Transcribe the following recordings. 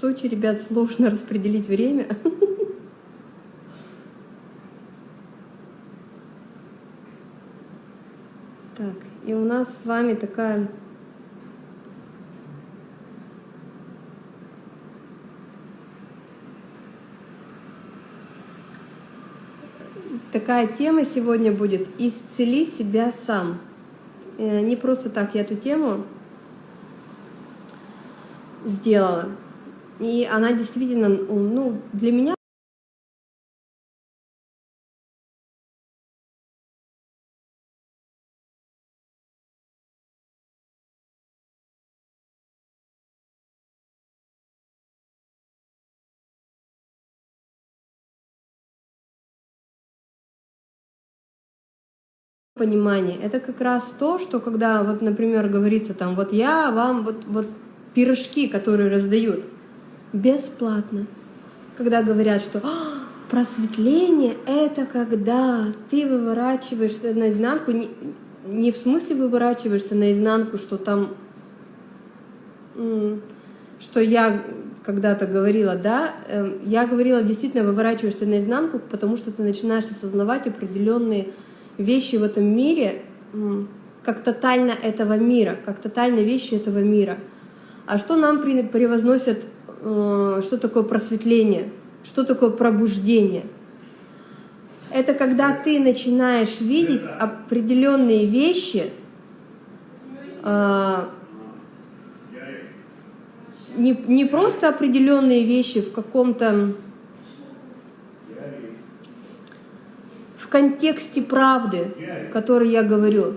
Сочи, ребят, сложно распределить время. Так, и у нас с вами такая такая тема сегодня будет «Исцели себя сам». Э, не просто так я эту тему сделала. И она действительно, ну, для меня понимание. Это как раз то, что когда, вот, например, говорится там, вот я вам, вот, вот пирожки, которые раздают, бесплатно. Когда говорят, что «А, просветление — это когда ты выворачиваешься наизнанку, не, не в смысле выворачиваешься наизнанку, что там, что я когда-то говорила, да, эм, я говорила, действительно выворачиваешься наизнанку, потому что ты начинаешь осознавать определенные вещи в этом мире, как тотально этого мира, как тотально вещи этого мира. А что нам превозносят, что такое просветление, что такое пробуждение? Это когда ты начинаешь видеть определенные вещи, э, не, не просто определенные вещи в каком-то контексте правды, который я говорю.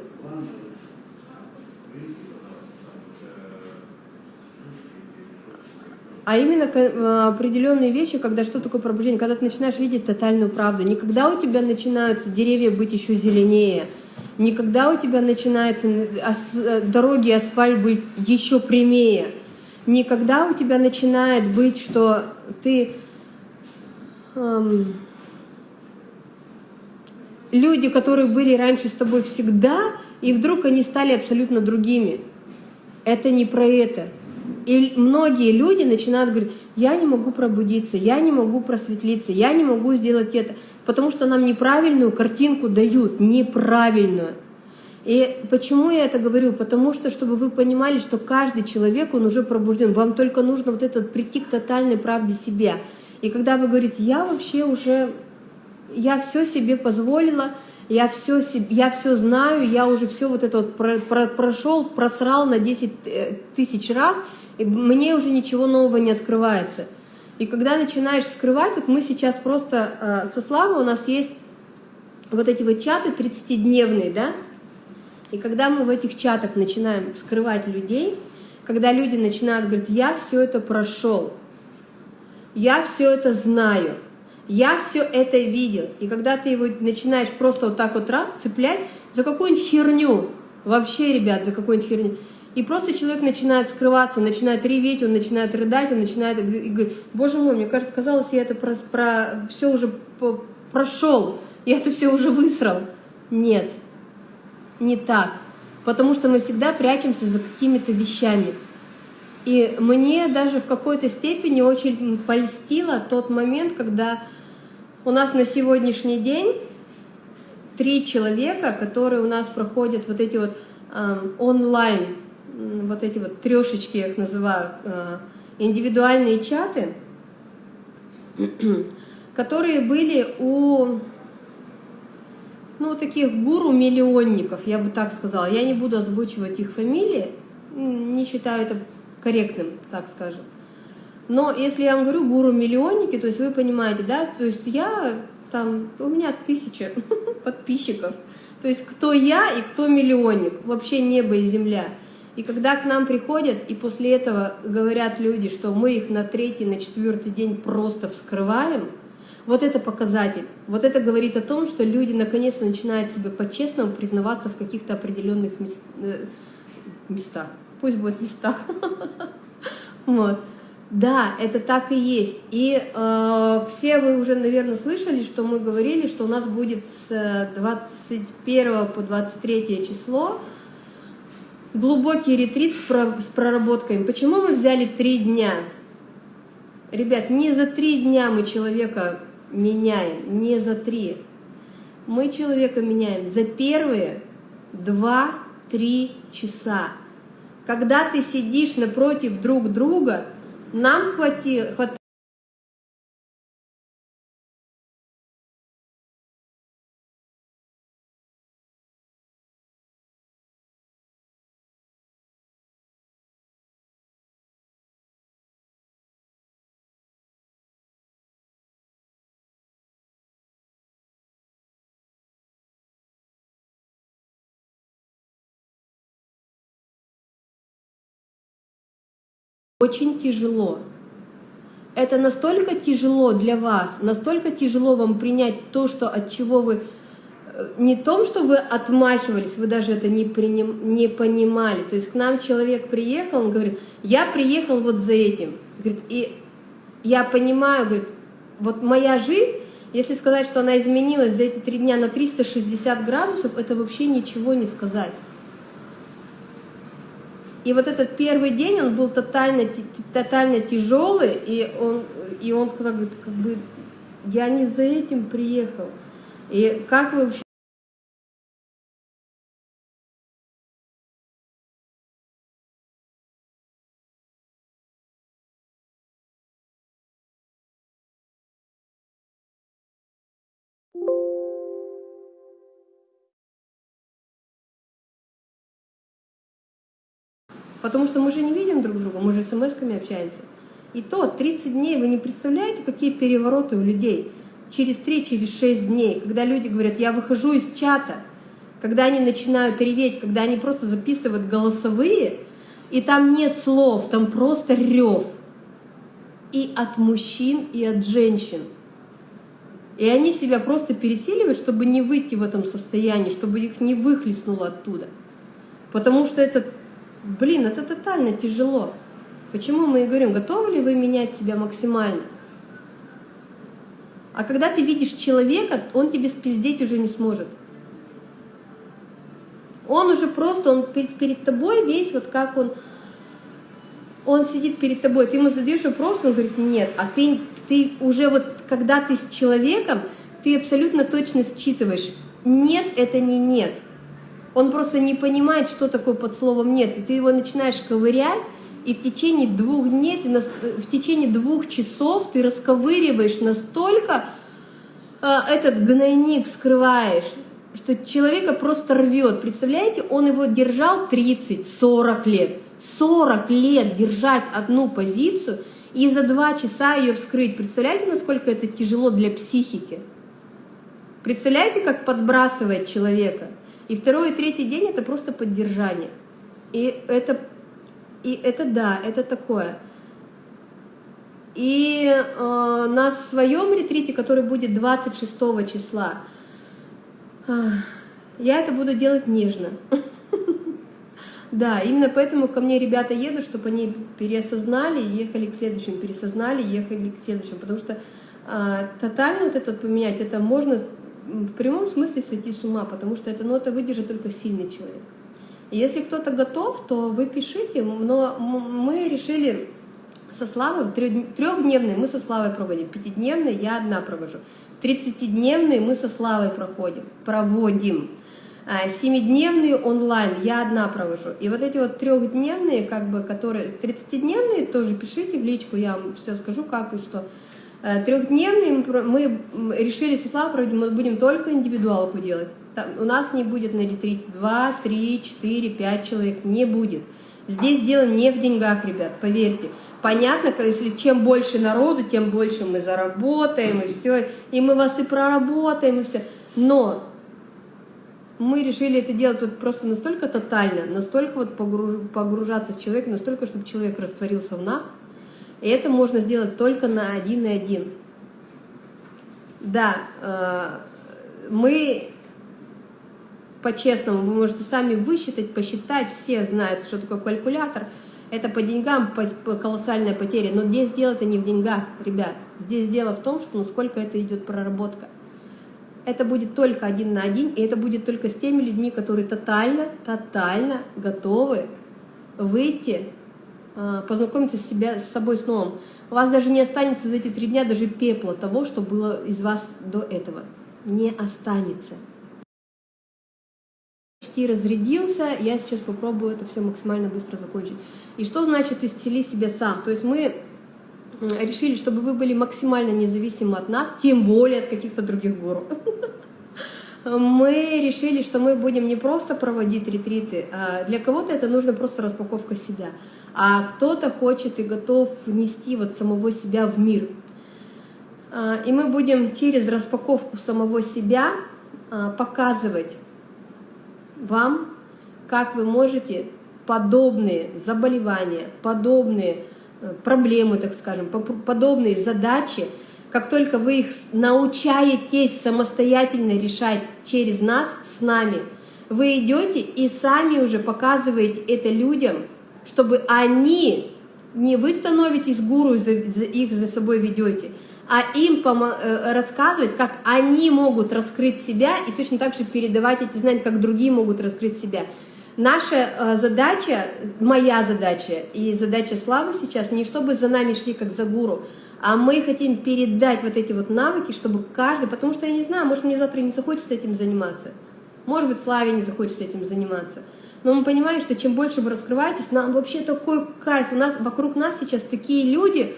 А именно э, определенные вещи, когда что такое пробуждение, когда ты начинаешь видеть тотальную правду. Никогда у тебя начинаются деревья быть еще зеленее, никогда у тебя начинаются э, дороги, асфальт быть еще прямее, никогда у тебя начинает быть, что ты... Эм, люди, которые были раньше с тобой всегда, и вдруг они стали абсолютно другими. Это не про это. И многие люди начинают говорить, я не могу пробудиться, я не могу просветлиться, я не могу сделать это, потому что нам неправильную картинку дают, неправильную. И почему я это говорю? Потому что, чтобы вы понимали, что каждый человек, он уже пробужден. Вам только нужно вот этот прийти к тотальной правде себя. И когда вы говорите, я вообще уже я все себе позволила, я все, я все знаю, я уже все вот это вот про, про, прошел, просрал на 10 э, тысяч раз, и мне уже ничего нового не открывается. И когда начинаешь скрывать, вот мы сейчас просто э, со Славой у нас есть вот эти вот чаты 30-дневные, да, и когда мы в этих чатах начинаем скрывать людей, когда люди начинают говорить, я все это прошел, я все это знаю, я все это видел. И когда ты его начинаешь просто вот так вот раз цеплять за какую-нибудь херню, вообще, ребят, за какую-нибудь херню, и просто человек начинает скрываться, он начинает реветь, он начинает рыдать, он начинает говорить, боже мой, мне кажется, казалось, я это про, про все уже прошел, я это все уже высрал. Нет, не так. Потому что мы всегда прячемся за какими-то вещами. И мне даже в какой-то степени очень польстило тот момент, когда у нас на сегодняшний день три человека, которые у нас проходят вот эти вот э, онлайн, вот эти вот трешечки, я их называю, э, индивидуальные чаты, которые были у ну, таких гуру-миллионников, я бы так сказала. Я не буду озвучивать их фамилии, не считаю это корректным, так скажем. Но если я вам говорю гуру-миллионники, то есть вы понимаете, да, то есть я там, у меня тысяча подписчиков. То есть кто я и кто миллионник, вообще небо и земля. И когда к нам приходят, и после этого говорят люди, что мы их на третий, на четвертый день просто вскрываем, вот это показатель. Вот это говорит о том, что люди наконец начинают себе по-честному признаваться в каких-то определенных э, местах. Пусть будет местах. Вот. Да, это так и есть. И э, все вы уже, наверное, слышали, что мы говорили, что у нас будет с 21 по 23 число глубокий ретрит с, про, с проработками. Почему мы взяли три дня? Ребят, не за три дня мы человека меняем, не за три. Мы человека меняем за первые два-три часа. Когда ты сидишь напротив друг друга, нам хватило, очень тяжело. Это настолько тяжело для вас, настолько тяжело вам принять то, что от чего вы э, не том, что вы отмахивались, вы даже это не, приним, не понимали. То есть к нам человек приехал, он говорит, я приехал вот за этим. Говорит, и я понимаю, говорит, вот моя жизнь, если сказать, что она изменилась за эти три дня на 360 градусов, это вообще ничего не сказать. И вот этот первый день, он был тотально, тотально тяжелый, и он, и он сказал, как бы, я не за этим приехал. И как вы вообще Потому что мы же не видим друг друга, мы же смс-ками общаемся. И то 30 дней, вы не представляете, какие перевороты у людей. Через 3, через 6 дней, когда люди говорят, я выхожу из чата, когда они начинают реветь, когда они просто записывают голосовые, и там нет слов, там просто рев. И от мужчин, и от женщин. И они себя просто пересиливают, чтобы не выйти в этом состоянии, чтобы их не выхлестнуло оттуда. Потому что это Блин, это тотально тяжело. Почему мы и говорим, готовы ли вы менять себя максимально? А когда ты видишь человека, он тебе спиздеть уже не сможет. Он уже просто, он перед, перед тобой весь вот как он, он сидит перед тобой, ты ему задаешь вопрос, он говорит, нет, а ты, ты уже вот, когда ты с человеком, ты абсолютно точно считываешь, нет, это не нет. Он просто не понимает, что такое под словом «нет». И ты его начинаешь ковырять, и в течение двух дней, ты, в течение двух часов ты расковыриваешь настолько э, этот гнойник скрываешь, что человека просто рвет. Представляете, он его держал 30-40 лет. 40 лет держать одну позицию и за два часа ее вскрыть. Представляете, насколько это тяжело для психики? Представляете, как подбрасывает человека? И второй и третий день это просто поддержание. И это, и это да, это такое. И э, на своем ретрите, который будет 26 числа, э, я это буду делать нежно. Да, именно поэтому ко мне ребята едут, чтобы они переосознали, ехали к следующему, пересознали, ехали к следующему. Потому что э, тотально вот это поменять, это можно в прямом смысле сойти с ума, потому что эта нота выдержит только сильный человек. И если кто-то готов, то вы пишите, но мы решили со Славой, трехдневный мы со Славой проводим, пятидневный я одна провожу, тридцатидневный мы со Славой проходим, проводим, а, семидневный онлайн я одна провожу. И вот эти вот трехдневные, как бы, которые, тридцатидневные тоже пишите в личку, я вам все скажу, как и что. Э, Трехдневный мы решили с Иславом, мы будем только индивидуалку делать. Там, у нас не будет на ретрите 2, 3, 4, 5 человек, не будет. Здесь дело не в деньгах, ребят, поверьте. Понятно, если чем больше народу, тем больше мы заработаем, и все, и мы вас и проработаем, и все. Но мы решили это делать вот просто настолько тотально, настолько вот погружаться в человека, настолько, чтобы человек растворился в нас – и это можно сделать только на один и один. Да, э, мы по-честному, вы можете сами высчитать, посчитать, все знают, что такое калькулятор. Это по деньгам колоссальная потеря, но здесь дело это не в деньгах, ребят. Здесь дело в том, что насколько это идет проработка. Это будет только один на один, и это будет только с теми людьми, которые тотально, тотально готовы выйти а, познакомиться с, себя, с собой с новым. У вас даже не останется за эти три дня даже пепла того, что было из вас до этого. Не останется. Почти разрядился, я сейчас попробую это все максимально быстро закончить. И что значит исцели себя сам? То есть мы решили, чтобы вы были максимально независимы от нас, тем более от каких-то других гуру. Мы решили, что мы будем не просто проводить ретриты, а для кого-то это нужно просто распаковка себя, а кто-то хочет и готов внести вот самого себя в мир. А, и мы будем через распаковку самого себя а, показывать вам, как вы можете подобные заболевания, подобные э, проблемы, так скажем, подобные задачи, как только вы их научаетесь самостоятельно решать через нас, с нами, вы идете и сами уже показываете это людям, чтобы они, не вы становитесь гуру, их за собой ведете, а им э, рассказывать, как они могут раскрыть себя и точно так же передавать эти знания, как другие могут раскрыть себя. Наша э, задача, моя задача и задача Славы сейчас не чтобы за нами шли как за гуру, а мы хотим передать вот эти вот навыки, чтобы каждый, потому что я не знаю, может мне завтра не захочется этим заниматься, может быть Славе не захочется этим заниматься, но мы понимаем, что чем больше вы раскрываетесь, нам вообще такой кайф, у нас вокруг нас сейчас такие люди,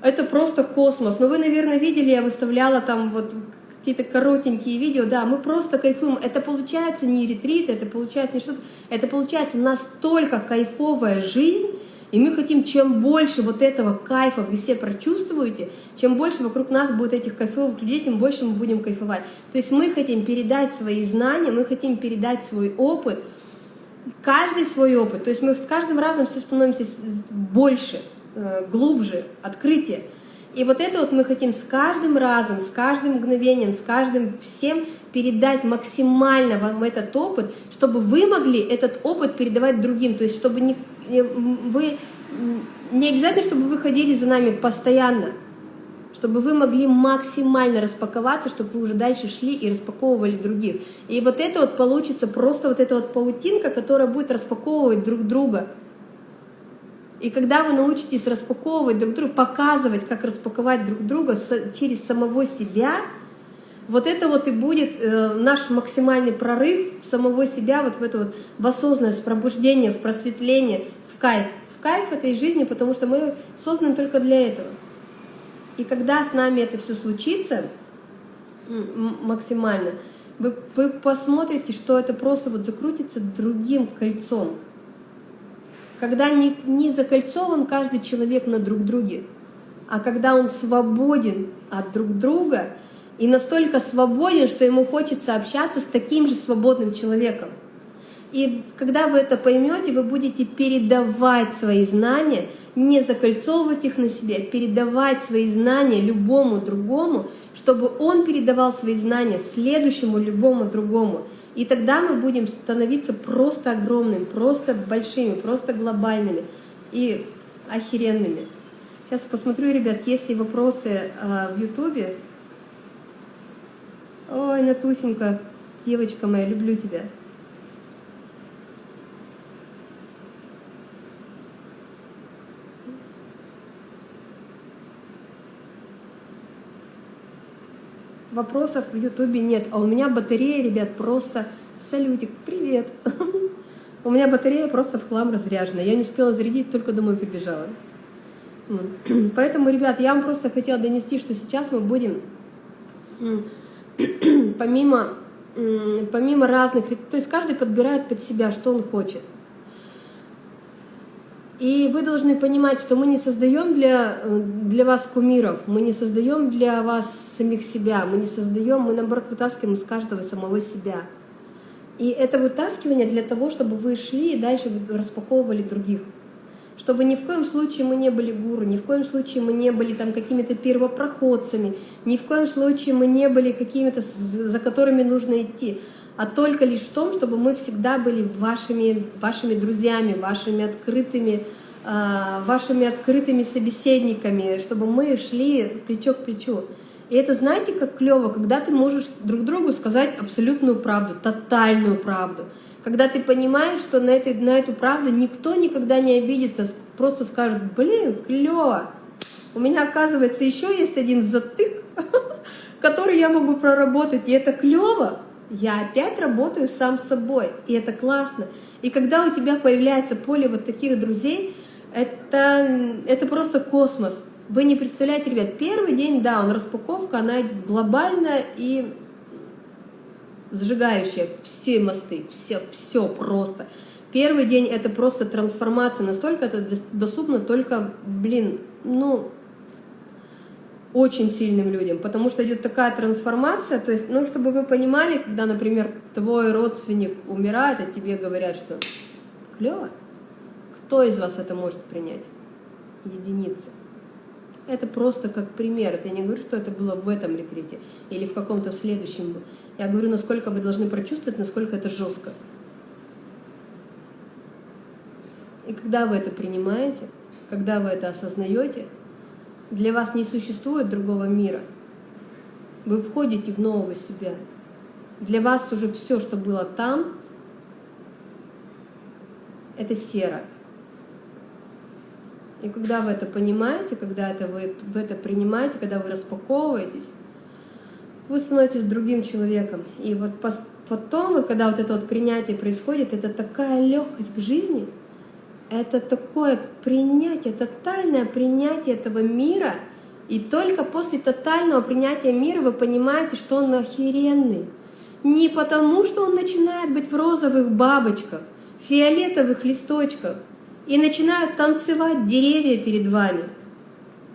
это просто космос. Но вы, наверное, видели, я выставляла там вот какие-то коротенькие видео, да, мы просто кайфуем. Это получается не ретрит, это получается не что-то, это получается настолько кайфовая жизнь, и мы хотим, чем больше вот этого кайфа вы все прочувствуете, чем больше вокруг нас будет этих кайфовых людей, тем больше мы будем кайфовать. То есть мы хотим передать свои знания, мы хотим передать свой опыт, каждый свой опыт. То есть мы с каждым разом все становимся больше, э, глубже, открытие. И вот это вот мы хотим с каждым разом, с каждым мгновением, с каждым всем передать максимально вам этот опыт, чтобы вы могли этот опыт передавать другим. То есть чтобы не, вы, не обязательно, чтобы вы ходили за нами постоянно, чтобы вы могли максимально распаковаться, чтобы вы уже дальше шли и распаковывали других. И вот это вот получится просто вот эта вот паутинка, которая будет распаковывать друг друга. И когда вы научитесь распаковывать друг друга, показывать, как распаковать друг друга через самого себя, вот это вот и будет э, наш максимальный прорыв в самого себя, вот в это вот в осознанность, в пробуждение, в просветление, в кайф. В кайф этой жизни, потому что мы созданы только для этого. И когда с нами это все случится максимально, вы, вы посмотрите, что это просто вот закрутится другим кольцом когда не, не закольцован каждый человек на друг друге, а когда он свободен от друг друга и настолько свободен, что ему хочется общаться с таким же свободным человеком. И когда вы это поймете, вы будете передавать свои знания, не закольцовывать их на себе, а передавать свои знания любому другому, чтобы он передавал свои знания следующему любому другому. И тогда мы будем становиться просто огромными, просто большими, просто глобальными и охеренными. Сейчас посмотрю, ребят, есть ли вопросы э, в Ютубе. Ой, Натусенька, девочка моя, люблю тебя. Вопросов в Ютубе нет, а у меня батарея, ребят, просто салютик, привет. У меня батарея просто в хлам разряжена, я не успела зарядить, только домой прибежала. Поэтому, ребят, я вам просто хотела донести, что сейчас мы будем, помимо, помимо разных, то есть каждый подбирает под себя, что он хочет. И вы должны понимать, что мы не создаем для, для вас кумиров, мы не создаем для вас самих себя, мы не создаем, мы наоборот вытаскиваем из каждого самого себя. И это вытаскивание для того, чтобы вы шли и дальше распаковывали других. Чтобы ни в коем случае мы не были гуру, ни в коем случае мы не были там какими-то первопроходцами, ни в коем случае мы не были какими-то, за которыми нужно идти а только лишь в том, чтобы мы всегда были вашими, вашими друзьями, вашими открытыми, а, вашими открытыми собеседниками, чтобы мы шли плечо к плечу. И это знаете, как клево, когда ты можешь друг другу сказать абсолютную правду, тотальную правду. Когда ты понимаешь, что на, этой, на эту правду никто никогда не обидится, просто скажет, блин, клево, у меня, оказывается, еще есть один затык, который я могу проработать, и это клево. Я опять работаю сам с собой, и это классно. И когда у тебя появляется поле вот таких друзей, это, это просто космос. Вы не представляете, ребят, первый день, да, он распаковка, она глобальная и сжигающая все мосты, все, все просто. Первый день это просто трансформация, настолько это доступно только, блин, ну, очень сильным людям, потому что идет такая трансформация, то есть, ну, чтобы вы понимали, когда, например, твой родственник умирает, а тебе говорят, что клево, кто из вас это может принять? Единица. Это просто как пример. Я не говорю, что это было в этом ретрите или в каком-то следующем. Я говорю, насколько вы должны прочувствовать, насколько это жестко. И когда вы это принимаете, когда вы это осознаете, для вас не существует другого мира. Вы входите в нового себя. Для вас уже все, что было там, это серо. И когда вы это понимаете, когда это вы, вы это принимаете, когда вы распаковываетесь, вы становитесь другим человеком. И вот потом, когда вот это вот принятие происходит, это такая легкость к жизни, это такое принятие, тотальное принятие этого мира, и только после тотального принятия мира вы понимаете, что он охеренный. Не потому, что он начинает быть в розовых бабочках, фиолетовых листочках, и начинают танцевать деревья перед вами.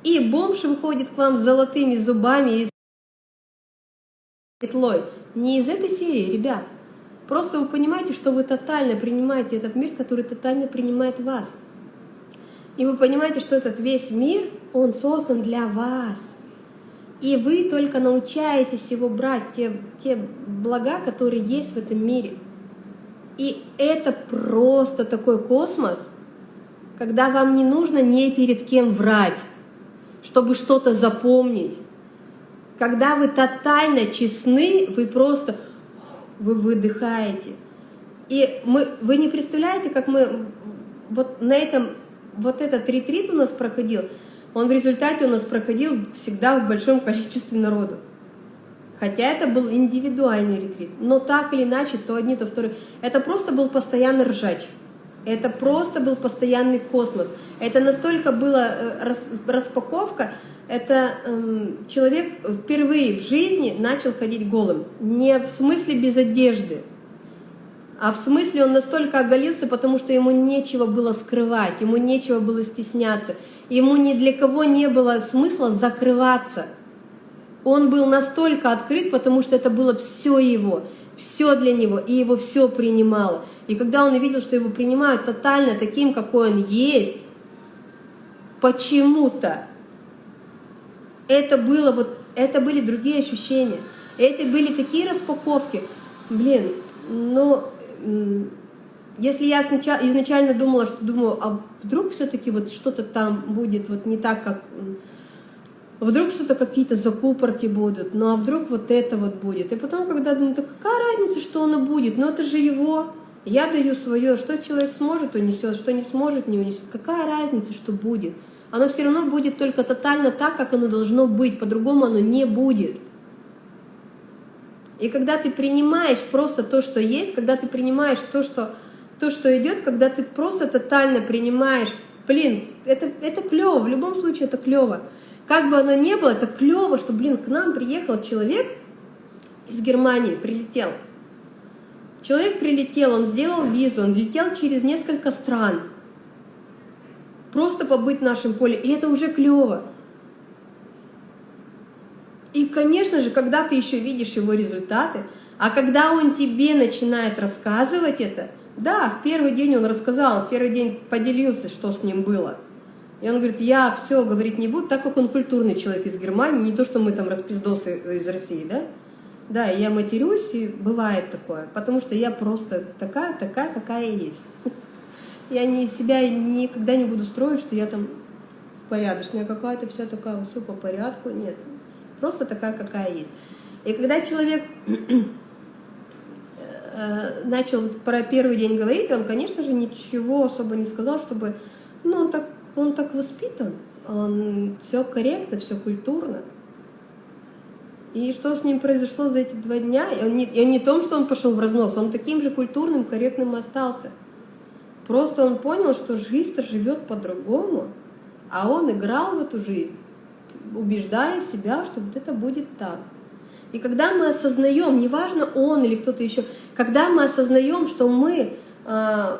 И бомж выходит к вам с золотыми зубами и петлой. Не из этой серии, ребят. Просто вы понимаете, что вы тотально принимаете этот мир, который тотально принимает вас. И вы понимаете, что этот весь мир, он создан для вас. И вы только научаетесь его брать, те, те блага, которые есть в этом мире. И это просто такой космос, когда вам не нужно ни перед кем врать, чтобы что-то запомнить, когда вы тотально честны, вы просто вы выдыхаете. И мы, вы не представляете, как мы вот на этом, вот этот ретрит у нас проходил, он в результате у нас проходил всегда в большом количестве народу. Хотя это был индивидуальный ретрит. Но так или иначе, то одни, то вторые. Это просто был постоянный ржач. Это просто был постоянный космос. Это настолько была э, распаковка, это эм, человек впервые в жизни начал ходить голым. Не в смысле без одежды, а в смысле он настолько оголился, потому что ему нечего было скрывать, ему нечего было стесняться, ему ни для кого не было смысла закрываться. Он был настолько открыт, потому что это было все его, все для него, и его все принимало. И когда он увидел, что его принимают тотально таким, какой он есть, почему-то это было вот, это были другие ощущения. Это были такие распаковки. Блин, ну, если я сначала, изначально думала, что думаю, а вдруг все-таки вот что-то там будет вот не так, как... Вдруг что-то какие-то закупорки будут, ну а вдруг вот это вот будет. И потом, когда думаю, да какая разница, что оно будет, ну это же его. Я даю свое, что человек сможет, унесет, что не сможет, не унесет. Какая разница, что будет оно все равно будет только тотально так, как оно должно быть, по-другому оно не будет. И когда ты принимаешь просто то, что есть, когда ты принимаешь то, что, то, что идет, когда ты просто тотально принимаешь, блин, это, это клево, в любом случае это клево. Как бы оно ни было, это клево, что, блин, к нам приехал человек из Германии, прилетел. Человек прилетел, он сделал визу, он летел через несколько стран. Просто побыть в нашем поле, и это уже клево. И, конечно же, когда ты еще видишь его результаты, а когда он тебе начинает рассказывать это, да, в первый день он рассказал, в первый день поделился, что с ним было. И он говорит, я все говорить не буду, так как он культурный человек из Германии, не то, что мы там распиздосы из России, да? Да, я матерюсь, и бывает такое, потому что я просто такая, такая, какая есть. Я не, себя никогда не буду строить, что я там порядочная какая-то, вся такая, все по порядку. Нет, просто такая, какая есть. И когда человек э, начал про первый день говорить, он, конечно же, ничего особо не сказал, чтобы... Ну, он так, он так воспитан. он, все корректно, все культурно. И что с ним произошло за эти два дня? И он не, и не том, что он пошел в разнос, он таким же культурным, корректным остался. Просто он понял, что жизнь-то живет по-другому, а он играл в эту жизнь, убеждая себя, что вот это будет так. И когда мы осознаем, неважно он или кто-то еще, когда мы осознаем, что мы э,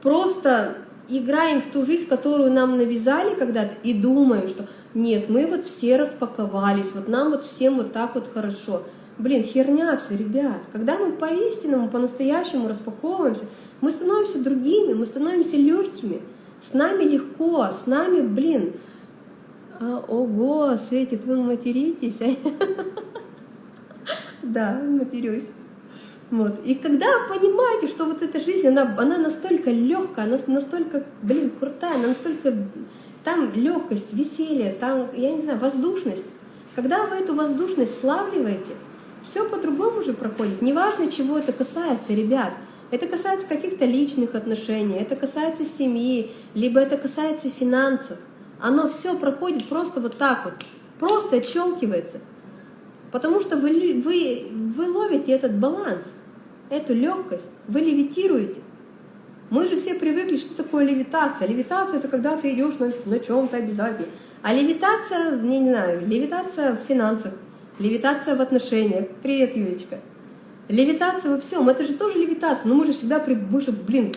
просто играем в ту жизнь, которую нам навязали когда-то, и думаем, что нет, мы вот все распаковались, вот нам вот всем вот так вот хорошо. Блин, херня все, ребят. Когда мы по-истинному, по-настоящему распаковываемся, мы становимся другими, мы становимся легкими. С нами легко, с нами, блин, а, ого, Светик, вы материтесь? Да, матерюсь. Вот. И когда понимаете, что вот эта жизнь, она, она настолько легкая, она настолько, блин, крутая, она настолько там легкость, веселье, там, я не знаю, воздушность. Когда вы эту воздушность славливаете, все по-другому уже проходит. Неважно, чего это касается, ребят. Это касается каких-то личных отношений, это касается семьи, либо это касается финансов. Оно все проходит просто вот так вот, просто отщелкивается. Потому что вы, вы, вы ловите этот баланс, эту легкость, вы левитируете. Мы же все привыкли, что такое левитация. Левитация – это когда ты идешь на, на чем-то обязательно. А левитация, не, не знаю, левитация в финансах, левитация в отношениях. Привет, Юлечка. Левитация во всем, это же тоже левитация. Но мы же всегда, при, мы же, блин,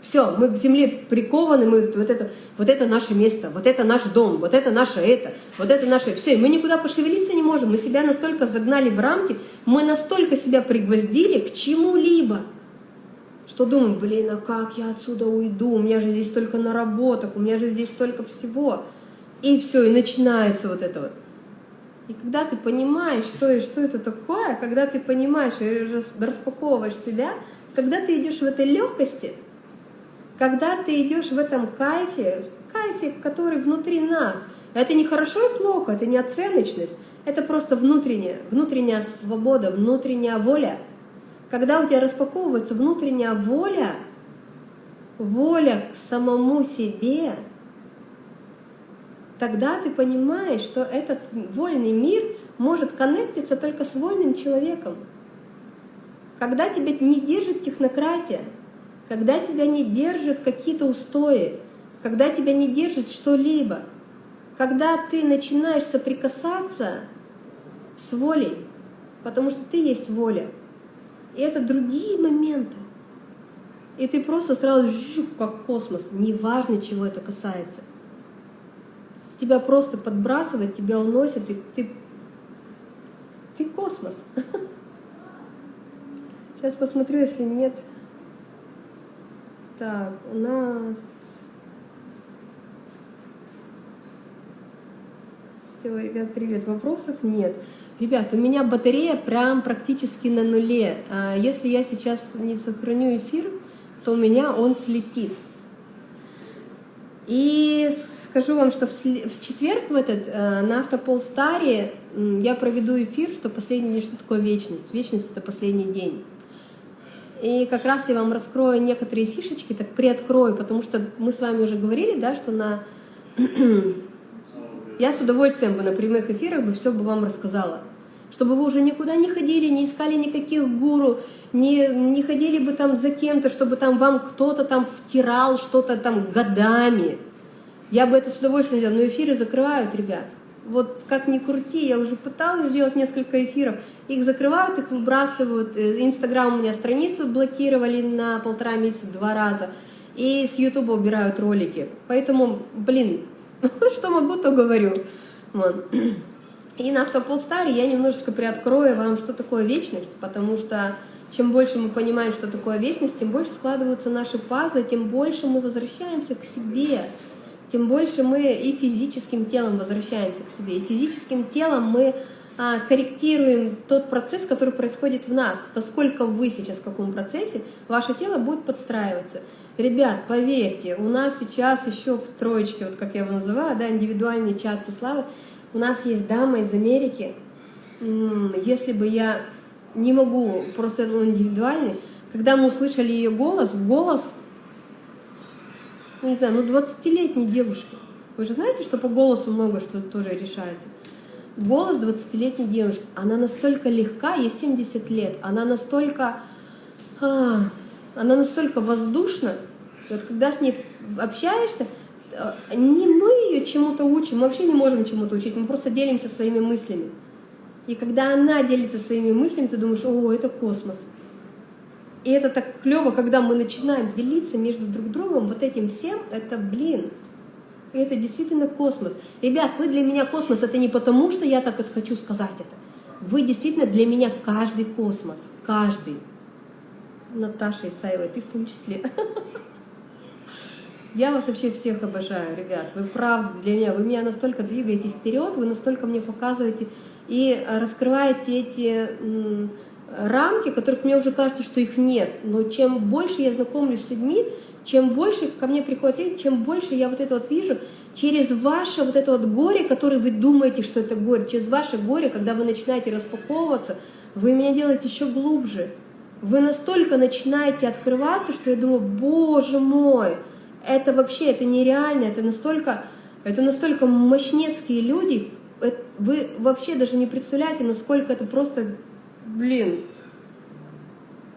все, мы к земле прикованы, мы вот это, вот это наше место, вот это наш дом, вот это наше это, вот это наше все. Мы никуда пошевелиться не можем, мы себя настолько загнали в рамки, мы настолько себя пригвоздили к чему-либо что думаю, блин, а как я отсюда уйду, у меня же здесь столько наработок, у меня же здесь столько всего. И все, и начинается вот это вот. И когда ты понимаешь, что, и что это такое, когда ты понимаешь и распаковываешь себя, когда ты идешь в этой легкости, когда ты идешь в этом кайфе, кайфе, который внутри нас, это не хорошо и плохо, это не оценочность, это просто внутренняя, внутренняя свобода, внутренняя воля – когда у тебя распаковывается внутренняя воля, воля к самому себе, тогда ты понимаешь, что этот вольный мир может коннектиться только с вольным человеком. Когда тебя не держит технократия, когда тебя не держат какие-то устои, когда тебя не держит что-либо, когда ты начинаешь соприкасаться с волей, потому что ты есть воля, и это другие моменты. И ты просто сразу как космос, неважно, чего это касается. Тебя просто подбрасывает, тебя уносит, и ты, ты космос. Сейчас посмотрю, если нет. Так, у нас... Все, ребят, привет. Вопросов нет. Ребят, у меня батарея прям практически на нуле. А если я сейчас не сохраню эфир, то у меня он слетит. И скажу вам, что в четверг в этот э, на Автополстаре я проведу эфир, что последний, что такое вечность. Вечность — это последний день. И как раз я вам раскрою некоторые фишечки, так приоткрою, потому что мы с вами уже говорили, да, что на... я с удовольствием бы на прямых эфирах бы все бы вам рассказала чтобы вы уже никуда не ходили, не искали никаких гуру, не, не ходили бы там за кем-то, чтобы там вам кто-то там втирал что-то там годами. Я бы это с удовольствием делала, но эфиры закрывают, ребят. Вот как ни крути, я уже пыталась сделать несколько эфиров, их закрывают, их выбрасывают. Э, Инстаграм у меня страницу блокировали на полтора месяца два раза, и с Ютуба убирают ролики. Поэтому, блин, что могу, то говорю. Вот. И на Автополстаре я немножечко приоткрою вам, что такое вечность, потому что чем больше мы понимаем, что такое вечность, тем больше складываются наши пазлы, тем больше мы возвращаемся к себе, тем больше мы и физическим телом возвращаемся к себе, и физическим телом мы а, корректируем тот процесс, который происходит в нас. Поскольку вы сейчас в каком процессе, ваше тело будет подстраиваться. Ребят, поверьте, у нас сейчас еще в троечке, вот как я его называю, да, индивидуальный чат славы, у нас есть дама из Америки. Если бы я не могу, просто он индивидуальный, когда мы услышали ее голос, голос, ну не знаю, ну 20-летней девушки, Вы же знаете, что по голосу много что тоже решается. Голос 20-летней девушки, она настолько легка, ей 70 лет, она настолько, а, она настолько воздушна, вот когда с ней общаешься, э, не мы ее чему-то учим, мы вообще не можем чему-то учить, мы просто делимся своими мыслями. И когда она делится своими мыслями, ты думаешь, о, это космос. И это так клево, когда мы начинаем делиться между друг другом вот этим всем, это, блин, это действительно космос. Ребят, вы для меня космос, это не потому, что я так это хочу сказать это. Вы действительно для меня каждый космос, каждый. Наташа Исаева, ты в том числе. Я вас вообще всех обожаю, ребят. Вы правда для меня, вы меня настолько двигаете вперед, вы настолько мне показываете и раскрываете эти рамки, которых мне уже кажется, что их нет. Но чем больше я знакомлюсь с людьми, чем больше ко мне приходят люди, чем больше я вот это вот вижу, через ваше вот это вот горе, которое вы думаете, что это горе, через ваше горе, когда вы начинаете распаковываться, вы меня делаете еще глубже. Вы настолько начинаете открываться, что я думаю, боже мой, это вообще, это нереально, это настолько, это настолько мощнецкие люди, вы вообще даже не представляете, насколько это просто, блин,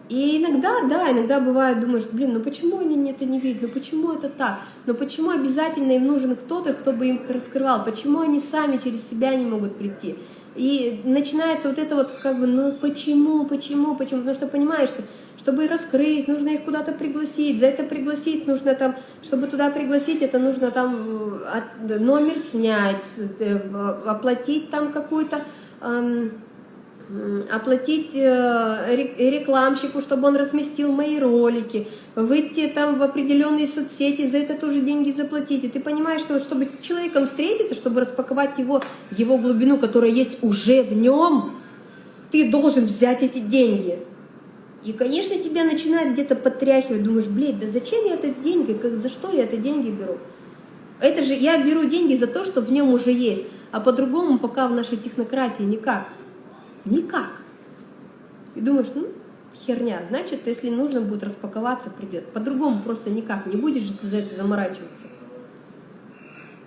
и иногда, да, иногда бывает, думаешь, блин, ну почему они это не видят, ну почему это так, ну почему обязательно им нужен кто-то, кто бы им раскрывал, почему они сами через себя не могут прийти. И начинается вот это вот как бы, ну почему, почему, почему, потому что понимаешь, что чтобы раскрыть, нужно их куда-то пригласить, за это пригласить нужно там, чтобы туда пригласить, это нужно там номер снять, э, оплатить там какую-то оплатить э, рекламщику, чтобы он разместил мои ролики, выйти там в определенные соцсети, за это тоже деньги заплатить. И ты понимаешь, что чтобы с человеком встретиться, чтобы распаковать его, его глубину, которая есть уже в нем, ты должен взять эти деньги. И, конечно, тебя начинает где-то подтряхивать, думаешь, блядь, да зачем я это деньги, как, за что я это деньги беру? Это же я беру деньги за то, что в нем уже есть, а по-другому пока в нашей технократии никак. Никак. И думаешь, ну, херня. Значит, если нужно будет распаковаться, придет. По-другому просто никак. Не будешь же ты за это заморачиваться.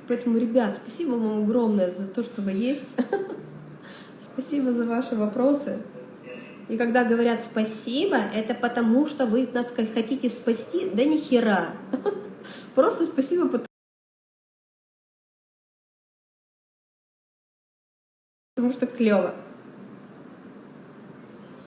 Поэтому, ребят, спасибо вам огромное за то, что вы есть. Спасибо за ваши вопросы. И когда говорят спасибо, это потому, что вы нас хотите спасти, да ни хера. Просто спасибо, потому что клево.